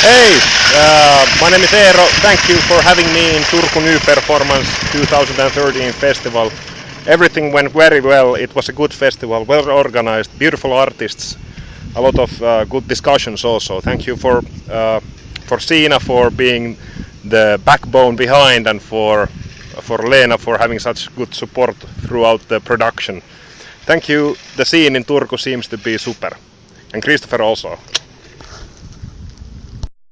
Hey, uh, my name is Eero. Thank you for having me in Turku New Performance 2013 festival. Everything went very well. It was a good festival, well organized, beautiful artists, a lot of uh, good discussions also. Thank you for uh, for Sina for being the backbone behind and for for Lena for having such good support throughout the production. Thank you. The scene in Turku seems to be super. And Christopher also.